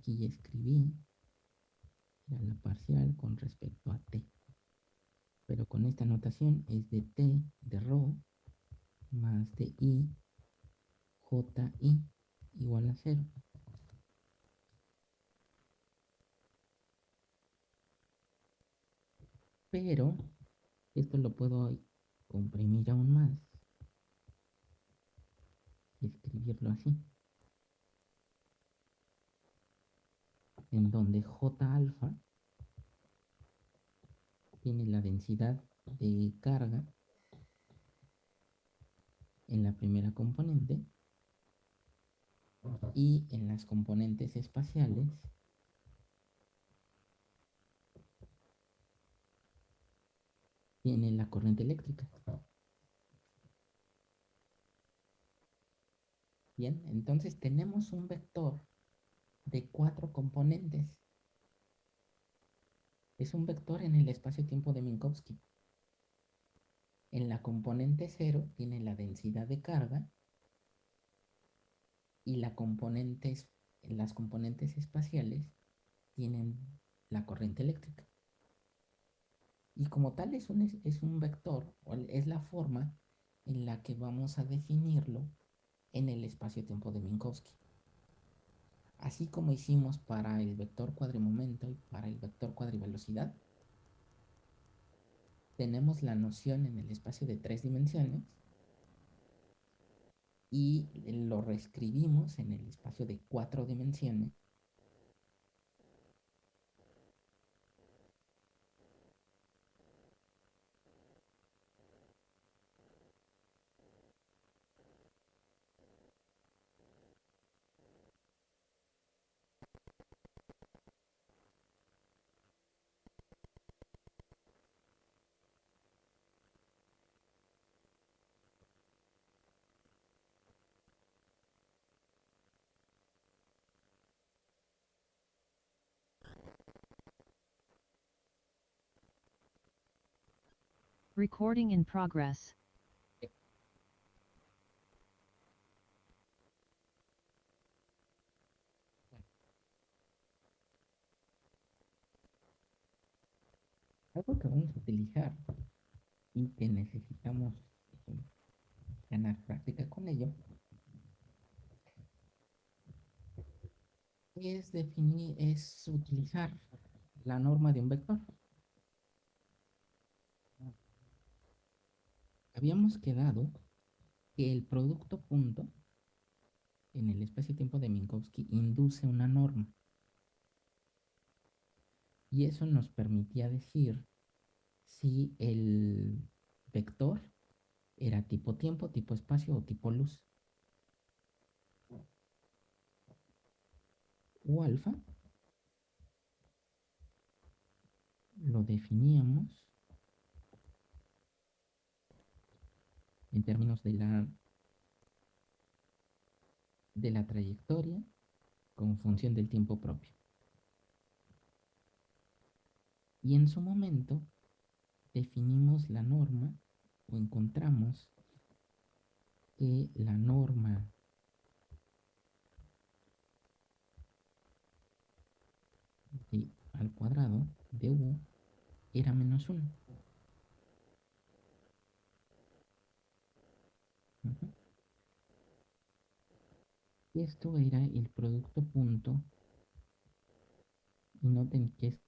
aquí ya escribí la parcial con respecto a t. Pero con esta notación es de t de rho más de i ji igual a 0. Pero esto lo puedo comprimir aún más y escribirlo así. En donde J alfa tiene la densidad de carga en la primera componente y en las componentes espaciales tiene la corriente eléctrica. Bien, entonces tenemos un vector de cuatro componentes. Es un vector en el espacio-tiempo de Minkowski. En la componente 0 tiene la densidad de carga y las componentes espaciales tienen la corriente eléctrica. Y como tal es un, es un vector, o es la forma en la que vamos a definirlo en el espacio-tiempo de Minkowski. Así como hicimos para el vector cuadrimomento y para el vector cuadrivelocidad, tenemos la noción en el espacio de tres dimensiones y lo reescribimos en el espacio de cuatro dimensiones Recording in progress. Algo que vamos a utilizar y que necesitamos eh, ganar práctica con ello es definir, es utilizar la norma de un vector. Habíamos quedado que el producto punto en el espacio-tiempo de Minkowski induce una norma. Y eso nos permitía decir si el vector era tipo tiempo, tipo espacio o tipo luz. U alfa lo definíamos en términos de la, de la trayectoria con función del tiempo propio. Y en su momento definimos la norma o encontramos que la norma al cuadrado de u era menos 1. Esto era el producto punto y noten que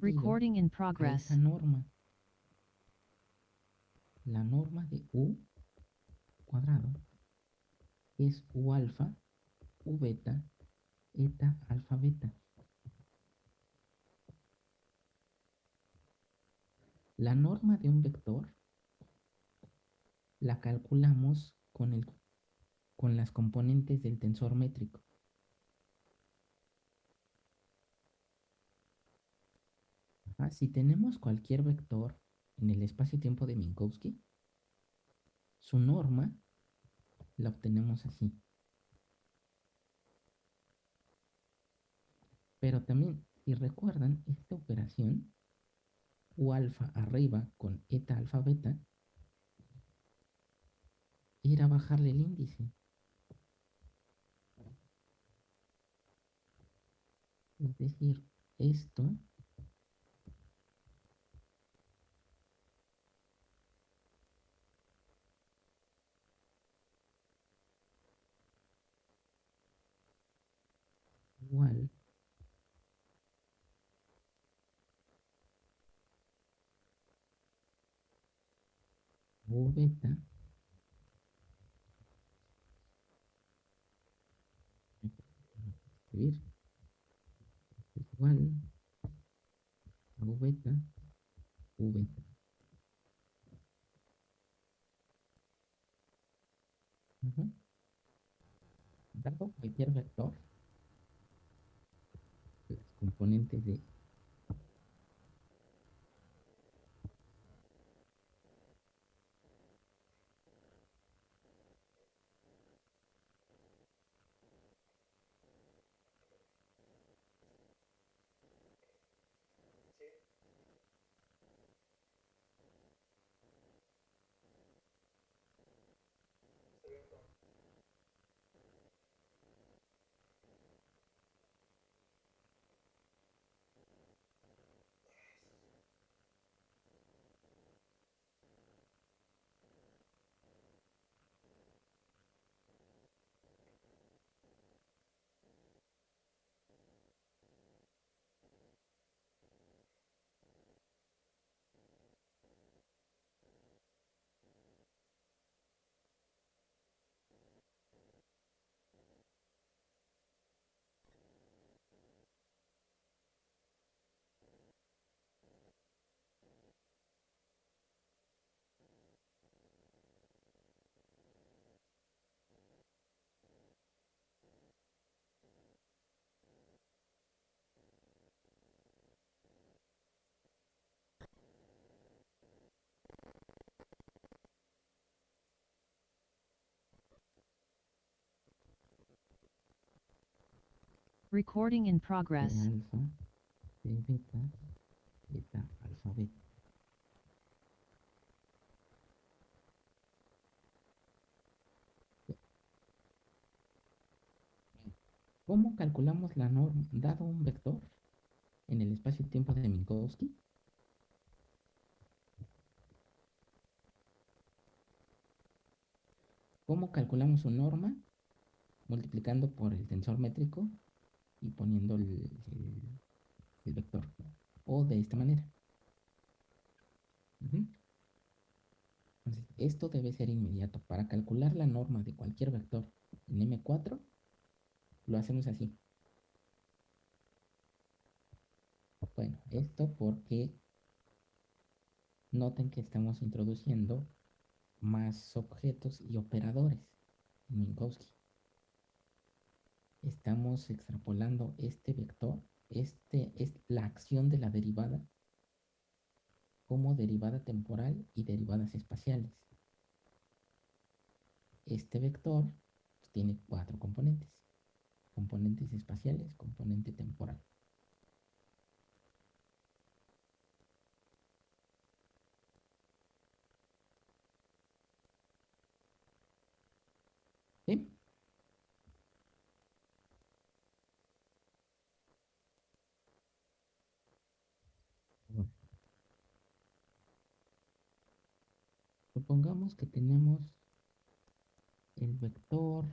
Recording in progress. esa norma. La norma de U cuadrado es U alfa, U beta, eta, alfa, beta. La norma de un vector la calculamos con, el, con las componentes del tensor métrico. Ah, si tenemos cualquier vector en el espacio-tiempo de Minkowski, su norma la obtenemos así. Pero también, si recuerdan, esta operación U alfa arriba con eta alfa beta era bajarle el índice. Es decir, esto igual Beta escribir igual a U beta U beta Ujú. dado cualquier vector las componentes de Recording in progress. ¿Cómo calculamos la norma dado un vector en el espacio-tiempo de Minkowski? ¿Cómo calculamos su norma? Multiplicando por el tensor métrico y poniendo el, el- vector. O de esta manera. Entonces, esto debe ser inmediato. Para calcular la norma de cualquier vector en M4, lo hacemos así. Bueno, esto porque noten que estamos introduciendo más objetos y operadores en Minkowski. Estamos extrapolando este vector, este es la acción de la derivada como derivada temporal y derivadas espaciales. Este vector tiene cuatro componentes. Componentes espaciales, componente temporal. ¿Sí? Bueno. Supongamos que tenemos el vector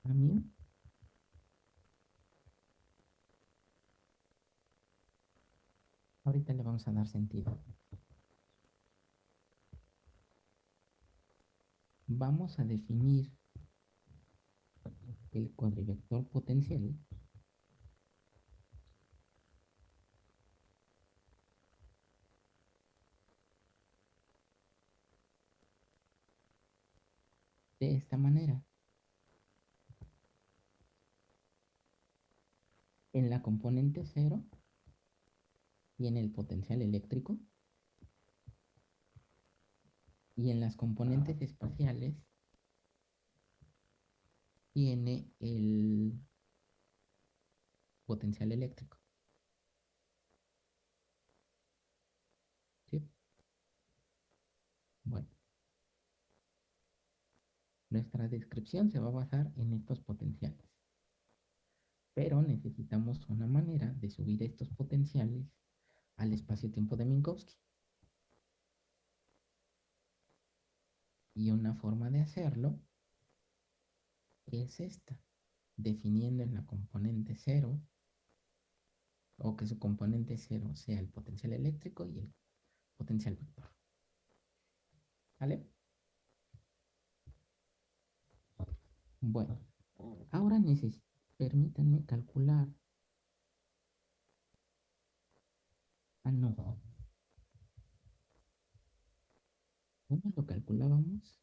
también. Ahorita le vamos a dar sentido. Vamos a definir el cuadrivector potencial de esta manera. En la componente cero tiene el potencial eléctrico y en las componentes espaciales tiene el potencial eléctrico. ¿Sí? Bueno. Nuestra descripción se va a basar en estos potenciales. Pero necesitamos una manera de subir estos potenciales al espacio-tiempo de Minkowski. Y una forma de hacerlo es esta, definiendo en la componente cero, o que su componente cero sea el potencial eléctrico y el potencial vector. ¿Vale? Bueno, ahora permítanme calcular. Ah, no. ¿Cómo lo calculábamos?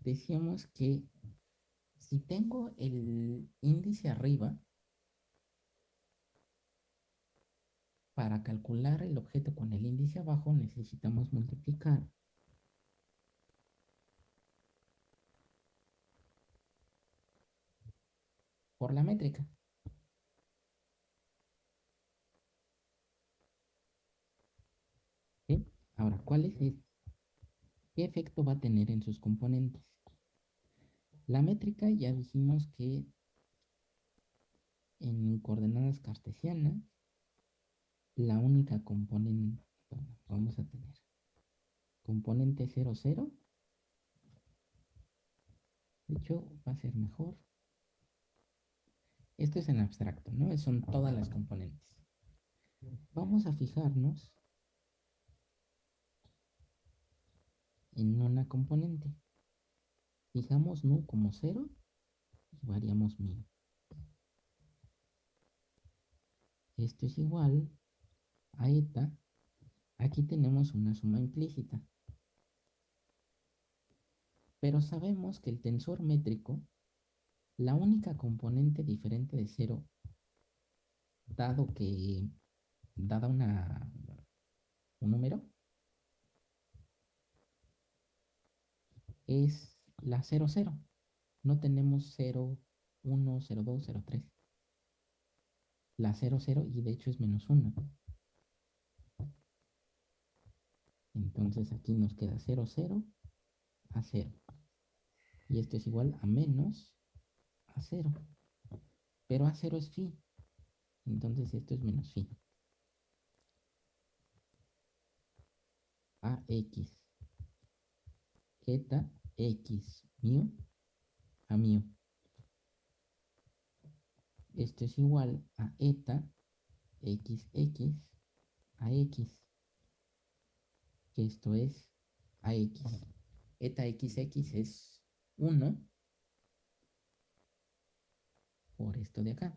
Decíamos que si tengo el índice arriba, para calcular el objeto con el índice abajo necesitamos multiplicar por la métrica. ¿Sí? Ahora, ¿cuál es el, qué efecto va a tener en sus componentes? La métrica ya dijimos que en coordenadas cartesianas, la única componente, vamos a tener componente 0, 0. De hecho, va a ser mejor esto es en abstracto, ¿no? Son todas las componentes. Vamos a fijarnos en una componente. Fijamos nu como 0 y variamos mi. Esto es igual a eta. Aquí tenemos una suma implícita. Pero sabemos que el tensor métrico la única componente diferente de cero, dado que, dada una, un número, es la 0, 0. No tenemos 0, 1, 0, 2, 0, 3. La 0, 0 y de hecho es menos 1. Entonces aquí nos queda 0, 0 a 0. Y esto es igual a menos a 0. Pero a 0 es phi. Entonces esto es menos phi. AX. Eta X mu a mu. Esto es igual a eta XX a X. Que esto es AX. Eta XX es 1 por esto de acá.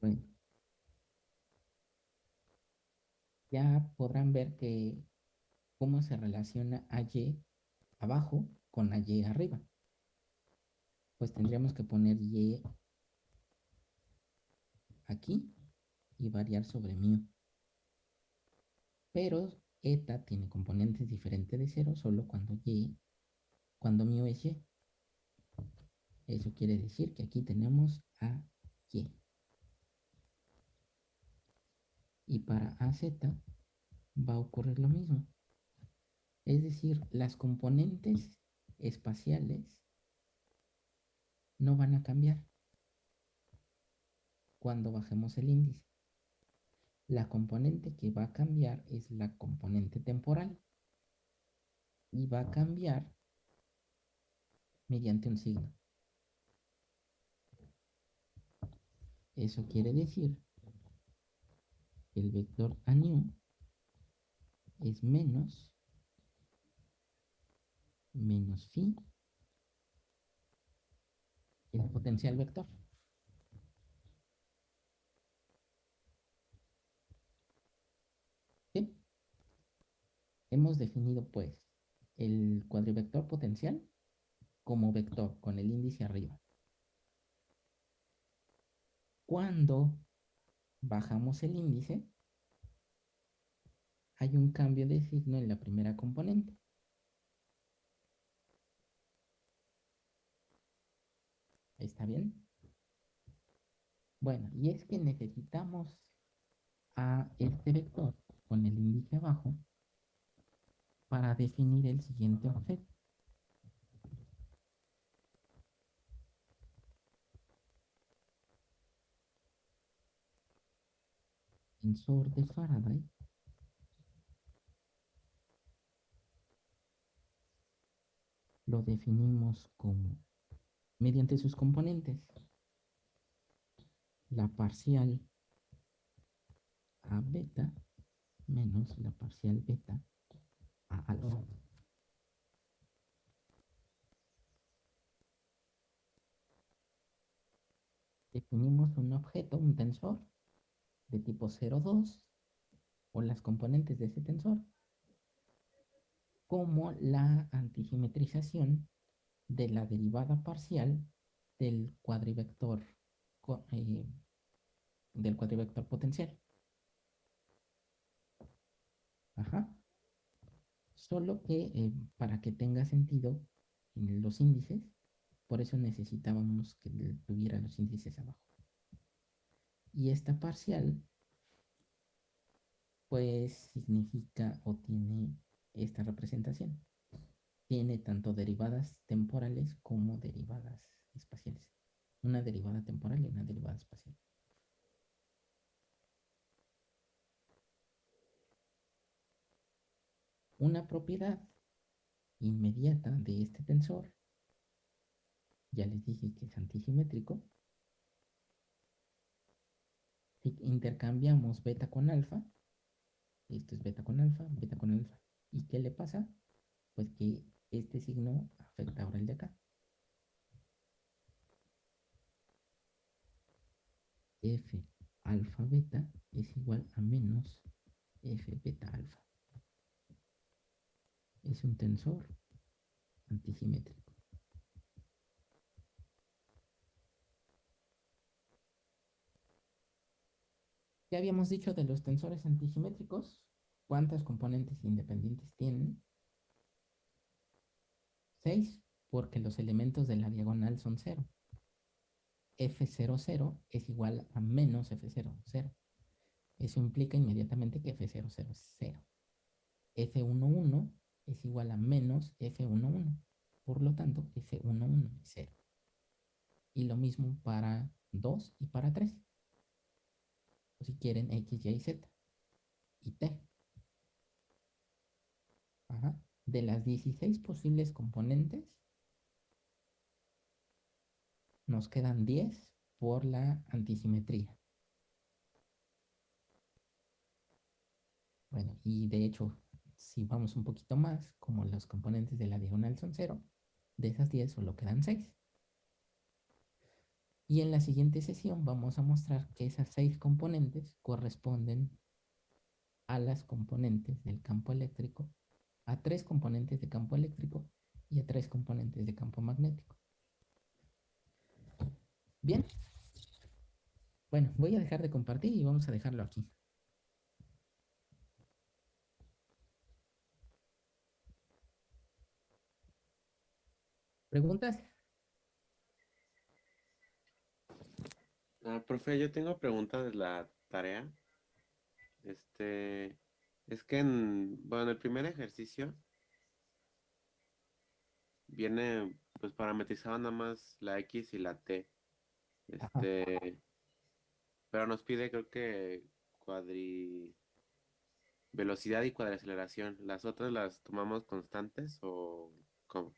Bueno. Ya podrán ver que cómo se relaciona Y abajo con Y arriba. Pues tendríamos que poner Y aquí y variar sobre mu pero eta tiene componentes diferentes de cero solo cuando y, cuando mu es y. Eso quiere decir que aquí tenemos a y. Y para az va a ocurrir lo mismo. Es decir, las componentes espaciales no van a cambiar cuando bajemos el índice. La componente que va a cambiar es la componente temporal. Y va a cambiar mediante un signo. Eso quiere decir que el vector a es menos menos phi el potencial vector. Hemos definido pues el cuadrivector potencial como vector con el índice arriba. Cuando bajamos el índice, hay un cambio de signo en la primera componente. ¿Está bien? Bueno, y es que necesitamos a este vector con el índice abajo para definir el siguiente objeto. Tensor de Faraday lo definimos como mediante sus componentes la parcial a beta menos la parcial beta Definimos un objeto, un tensor, de tipo 0,2 o las componentes de ese tensor como la antisimetrización de la derivada parcial del cuadrivector eh, del cuadrivector potencial. Ajá. Solo que eh, para que tenga sentido en los índices, por eso necesitábamos que tuviera los índices abajo. Y esta parcial, pues significa o tiene esta representación. Tiene tanto derivadas temporales como derivadas espaciales. Una derivada temporal y una derivada espacial. Una propiedad inmediata de este tensor, ya les dije que es antisimétrico, si intercambiamos beta con alfa, esto es beta con alfa, beta con alfa, ¿y qué le pasa? Pues que este signo afecta ahora el de acá. F alfa beta es igual a menos F beta alfa es un tensor antisimétrico. ¿Qué habíamos dicho de los tensores antisimétricos? ¿Cuántas componentes independientes tienen? Seis, porque los elementos de la diagonal son cero. F00 es igual a menos F00. Eso implica inmediatamente que F00 es cero. F11 es igual a menos F11. Por lo tanto, F11 es 0. Y lo mismo para 2 y para 3. O si quieren X, Y, Z. Y T. De las 16 posibles componentes, nos quedan 10 por la antisimetría. Bueno, y de hecho, si vamos un poquito más, como los componentes de la diagonal son 0, de esas 10 solo quedan 6. Y en la siguiente sesión vamos a mostrar que esas 6 componentes corresponden a las componentes del campo eléctrico, a 3 componentes de campo eléctrico y a 3 componentes de campo magnético. Bien. Bueno, voy a dejar de compartir y vamos a dejarlo aquí. ¿Preguntas? Ah, profe, yo tengo preguntas de la tarea. Este, es que en, bueno, el primer ejercicio viene, pues parametrizado nada más la X y la T. Este, pero nos pide creo que cuadri, velocidad y cuadriaceleración. ¿Las otras las tomamos constantes o cómo?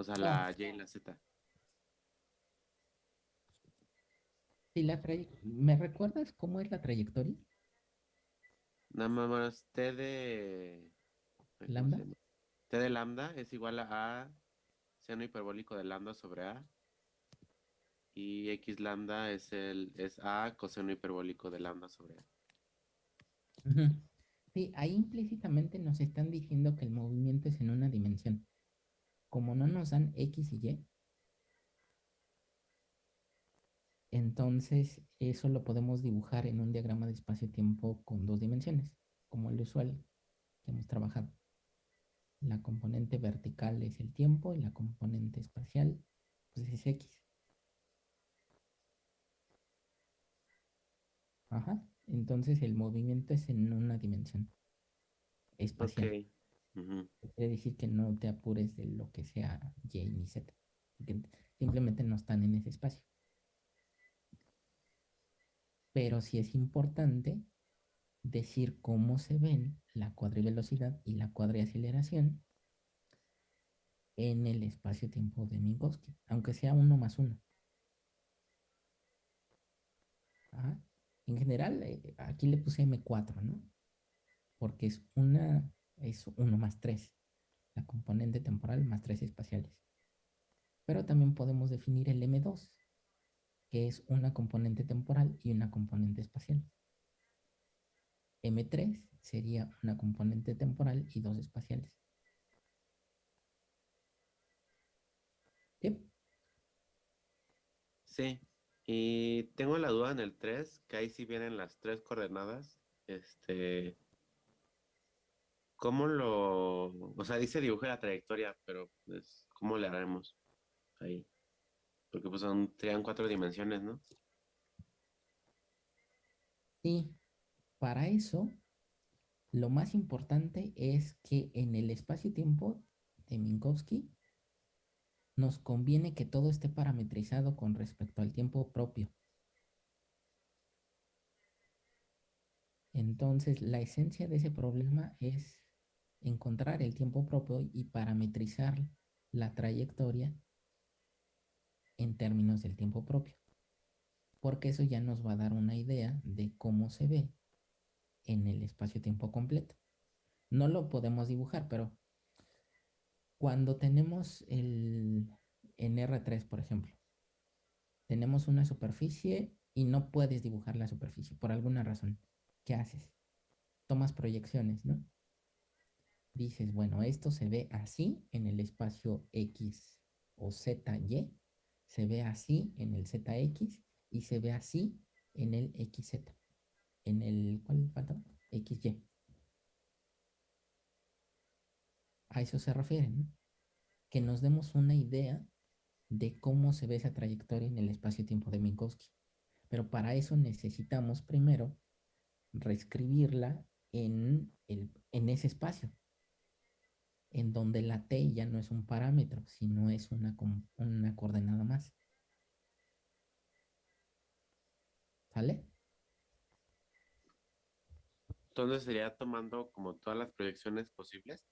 O sea, la Y y la Z. Sí, la ¿Me recuerdas cómo es la trayectoria? Nada más T de... ¿Lambda? T de lambda es igual a A seno hiperbólico de lambda sobre A. Y X lambda es el es A coseno hiperbólico de lambda sobre A. Sí, ahí implícitamente nos están diciendo que el movimiento es en una dimensión. Como no nos dan X y Y, entonces eso lo podemos dibujar en un diagrama de espacio-tiempo con dos dimensiones, como el usual que hemos trabajado. La componente vertical es el tiempo y la componente espacial pues es X. Ajá. Entonces el movimiento es en una dimensión espacial. Quiere decir que no te apures de lo que sea Y ni Z. Simplemente no están en ese espacio. Pero sí es importante decir cómo se ven la cuadrivelocidad y la cuadriaceleración en el espacio-tiempo de Minkowski, aunque sea uno más uno. Ajá. En general, eh, aquí le puse M4, ¿no? Porque es una, es 1 más 3, la componente temporal más 3 espaciales. Pero también podemos definir el M2, que es una componente temporal y una componente espacial. M3 sería una componente temporal y dos espaciales. ¿Sí? Sí. Y tengo la duda en el 3, que ahí sí vienen las tres coordenadas. Este. ¿Cómo lo.? O sea, dice dibuje la trayectoria, pero pues, ¿cómo le haremos ahí? Porque pues son, serían cuatro dimensiones, ¿no? Sí, para eso, lo más importante es que en el espacio-tiempo de Minkowski nos conviene que todo esté parametrizado con respecto al tiempo propio. Entonces, la esencia de ese problema es encontrar el tiempo propio y parametrizar la trayectoria en términos del tiempo propio. Porque eso ya nos va a dar una idea de cómo se ve en el espacio-tiempo completo. No lo podemos dibujar, pero cuando tenemos el, en R3, por ejemplo, tenemos una superficie y no puedes dibujar la superficie por alguna razón. ¿Qué haces? Tomas proyecciones, ¿no? Dices, bueno, esto se ve así en el espacio X o ZY, se ve así en el ZX y se ve así en el XZ. En el, ¿cuál falta? XY. A eso se refieren, que nos demos una idea de cómo se ve esa trayectoria en el espacio-tiempo de Minkowski. Pero para eso necesitamos primero reescribirla en, el, en ese espacio, en donde la t ya no es un parámetro, sino es una, una coordenada más. ¿Sale? Entonces sería tomando como todas las proyecciones posibles.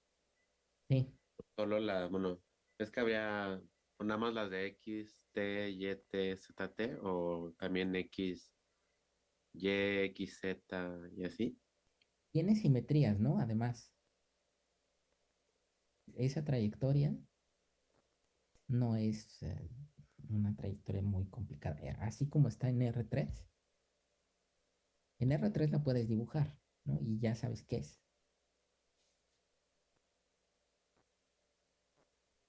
Sí. Solo la, bueno, es que había nada más las de X, T, Y, T, Z, T, o también X, Y, X, Z y así. Tiene simetrías, ¿no? Además, esa trayectoria no es eh, una trayectoria muy complicada. Eh, así como está en R3, en R3 la puedes dibujar, ¿no? Y ya sabes qué es.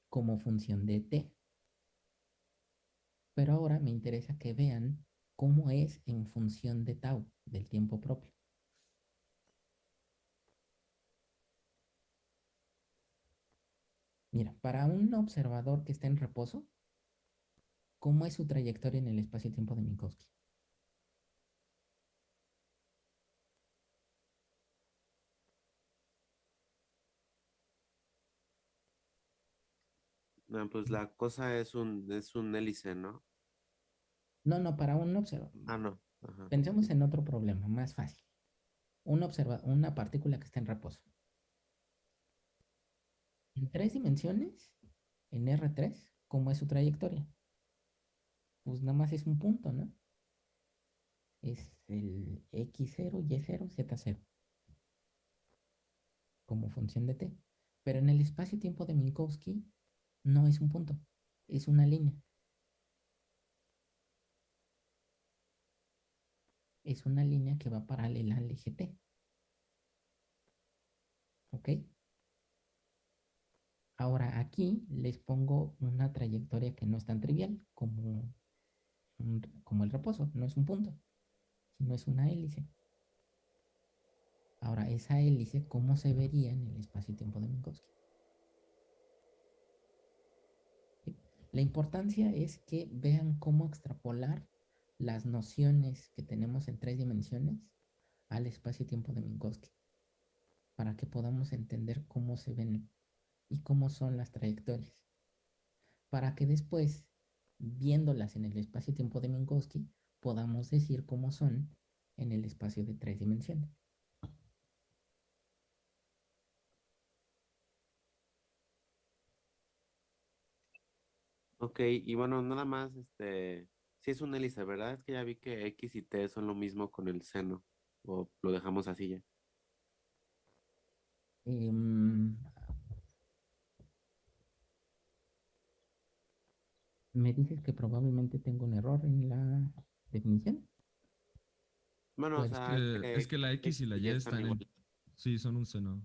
Como función de t. Pero ahora me interesa que vean cómo es en función de tau, del tiempo propio. Mira, para un observador que está en reposo, ¿cómo es su trayectoria en el espacio-tiempo de Minkowski? No, pues la cosa es un, es un hélice, ¿no? No, no, para un observador. Ah, no. Pensemos en otro problema, más fácil. Un observa una partícula que está en reposo. En tres dimensiones, en R3, ¿cómo es su trayectoria? Pues nada más es un punto, ¿no? Es el X0, Y0, Z0. Como función de t. Pero en el espacio-tiempo de Minkowski no es un punto, es una línea. Es una línea que va paralela al eje t. ¿Ok? Ahora aquí les pongo una trayectoria que no es tan trivial como, como el reposo, no es un punto, sino es una hélice. Ahora, esa hélice, ¿cómo se vería en el espacio-tiempo de Minkowski? La importancia es que vean cómo extrapolar las nociones que tenemos en tres dimensiones al espacio-tiempo de Minkowski, para que podamos entender cómo se ven y cómo son las trayectorias, para que después, viéndolas en el espacio-tiempo de Minkowski, podamos decir cómo son en el espacio de tres dimensiones. Ok, y bueno, nada más, este, si es una hélice, ¿verdad? Es que ya vi que X y T son lo mismo con el seno, o lo dejamos así ya. Em, me dices que probablemente tengo un error en la definición. Bueno, o sea, que- es que la X y la Y están en... Sí, son un seno.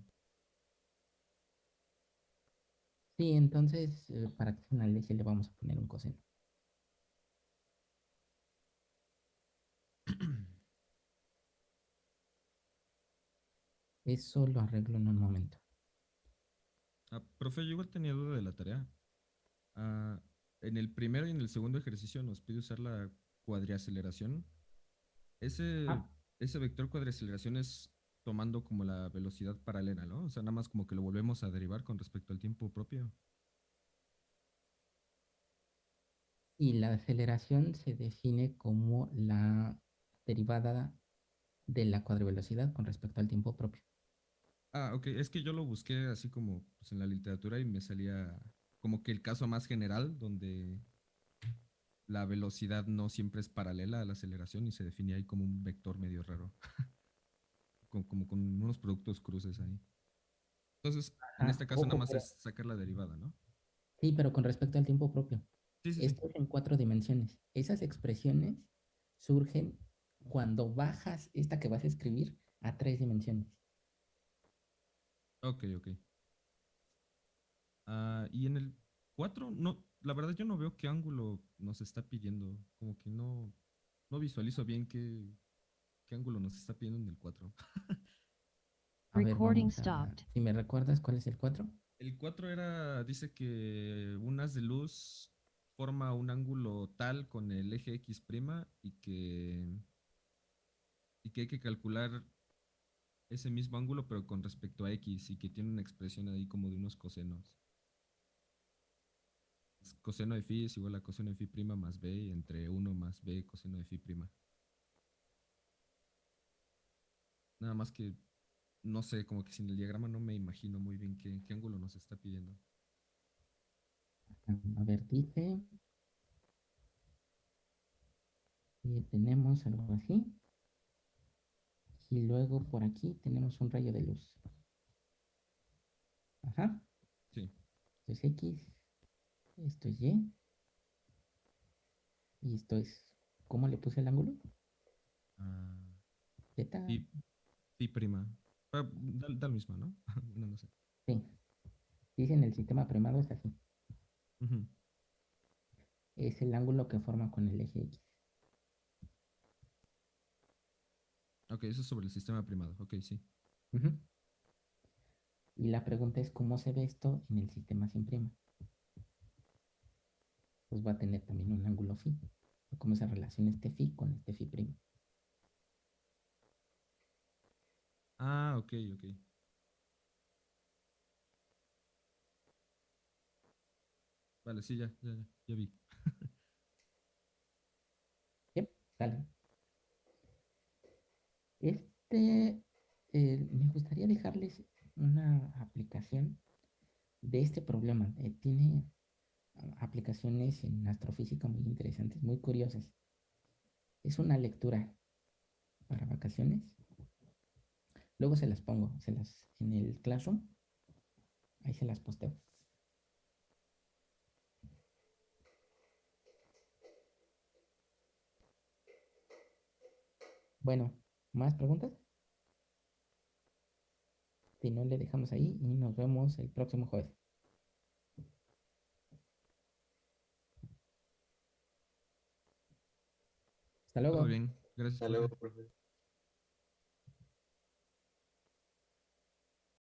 Sí, entonces eh, para que sea una ley sí le vamos a poner un coseno. Eso lo arreglo en un momento. Ah, profe, yo igual tenía duda de la tarea. Ah, en el primero y en el segundo ejercicio nos pide usar la cuadriaceleración. Ese, Ah. ese vector cuadriaceleración es tomando como la velocidad paralela, ¿no? O sea, nada más como que lo volvemos a derivar con respecto al tiempo propio. Y la aceleración se define como la derivada de la cuadrivelocidad con respecto al tiempo propio. Ah, ok, es que yo lo busqué así como pues, en la literatura y me salía como que el caso más general donde la velocidad no siempre es paralela a la aceleración y se define ahí como un vector medio raro. con, como con unos productos cruces ahí. Entonces, en este caso nada más pero- es sacar la derivada, ¿no? Sí, pero con respecto al tiempo propio. Sí, sí, sí. Esto es en cuatro dimensiones. Esas expresiones surgen cuando bajas esta que vas a escribir a tres dimensiones. Ok, ok. Ah, y en el 4, no, la verdad yo no veo qué ángulo nos está pidiendo. Como que no, no visualizo bien qué, qué ángulo nos está pidiendo en el 4. A ver, Recording vamos a- stopped. Si me recuerdas cuál es el 4. El 4 era, dice que un haz de luz forma un ángulo tal con el eje X' y que, y que hay que calcular ese mismo ángulo pero con respecto a X y que tiene una expresión ahí como de unos cosenos. Coseno de phi es igual a coseno de phi prima más b entre 1 más b coseno de phi prima. Nada más que no sé, como que sin el diagrama no me imagino muy bien qué, qué ángulo nos está pidiendo. A ver, dice que tenemos algo así. Y luego por aquí tenemos un rayo de luz. Ajá. Sí. Esto es X. Esto es Y. Y esto es. ¿Cómo le puse el ángulo? Ah, phi prima. Ah, Da, da lo mismo, ¿no? no, no sé. Sí. Dice en el sistema primado es así. Es el ángulo que forma con el eje X. Ok, eso es sobre el sistema primado. Ok, sí. Y la pregunta es cómo se ve esto en el sistema sin prima. Pues va a tener también un ángulo phi. ¿Cómo se relaciona este phi con este phi prima? Ah, ok, ok. Vale, sí, ya, ya, ya, ya vi. Bien, sale. Este, eh, me gustaría dejarles una aplicación de este problema. Eh, tiene aplicaciones en astrofísica muy interesantes, muy curiosas. Es una lectura para vacaciones. Luego se las pongo, se las en el Classroom. Ahí se las posteo. Bueno, ¿más preguntas? Si no, le dejamos ahí y nos vemos el próximo jueves. Hasta luego. Todo bien. Gracias. Hasta luego, profe.